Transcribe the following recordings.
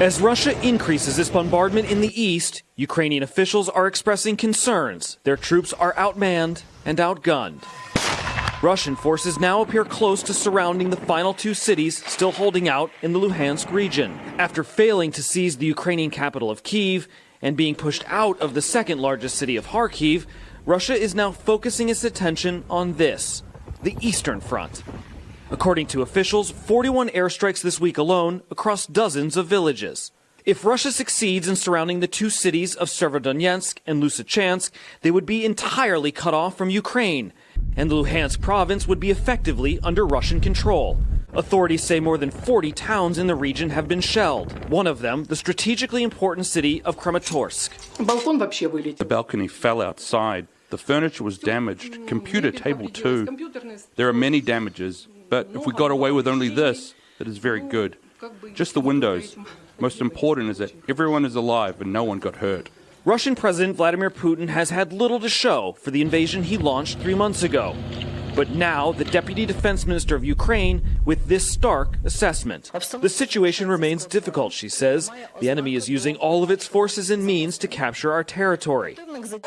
As Russia increases its bombardment in the east, Ukrainian officials are expressing concerns their troops are outmanned and outgunned. Russian forces now appear close to surrounding the final two cities still holding out in the Luhansk region. After failing to seize the Ukrainian capital of Kiev and being pushed out of the second largest city of Kharkiv, Russia is now focusing its attention on this the Eastern Front. According to officials, 41 airstrikes this week alone across dozens of villages. If Russia succeeds in surrounding the two cities of Severodonetsk and Lysychansk, they would be entirely cut off from Ukraine, and the Luhansk province would be effectively under Russian control. Authorities say more than 40 towns in the region have been shelled. One of them, the strategically important city of Kramatorsk. The balcony fell outside. The furniture was damaged, computer table too. There are many damages, but if we got away with only this, that is very good. Just the windows. Most important is that everyone is alive and no one got hurt. Russian President Vladimir Putin has had little to show for the invasion he launched three months ago. But now, the Deputy Defense Minister of Ukraine with this stark assessment. The situation remains difficult, she says. The enemy is using all of its forces and means to capture our territory.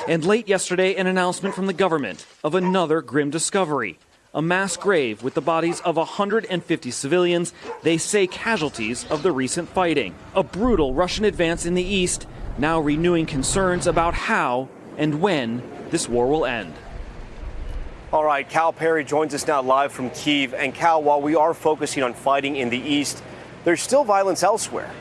And late yesterday, an announcement from the government of another grim discovery a mass grave with the bodies of 150 civilians, they say casualties of the recent fighting. A brutal Russian advance in the east, now renewing concerns about how and when this war will end. All right, Cal Perry joins us now live from Kiev. And Cal, while we are focusing on fighting in the east, there's still violence elsewhere.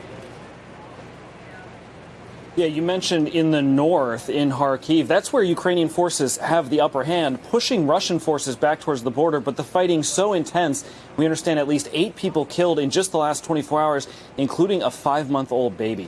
Yeah, you mentioned in the north, in Kharkiv, that's where Ukrainian forces have the upper hand, pushing Russian forces back towards the border. But the fighting so intense, we understand at least eight people killed in just the last 24 hours, including a five month old baby.